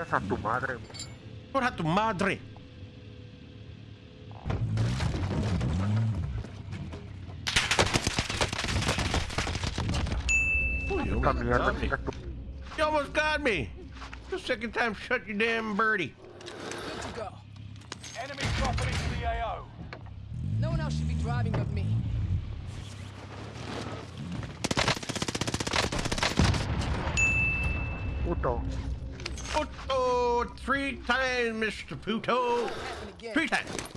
Esa tu madre. Por a tu madre. Ooh, you almost got me. You almost got me. The second time, shut your damn birdie. Good to go. Enemy dropping into the AO. No one else should be driving but me. Puto. Puto, three times, Mr. Puto. Three times.